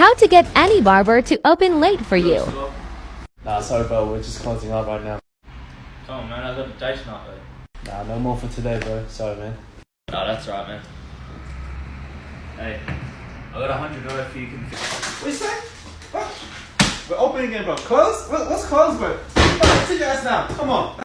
How to get any barber to open late for you. Nah, sorry, bro. We're just closing up right now. Come on, man. I got a date tonight, though. Nah, no more for today, bro. Sorry, man. Nah, that's right, man. Hey, I got a hundred dollars for you can. What you say? What? We're opening again, bro. Close? What's close, bro? Bro, Sit your ass down. Come on.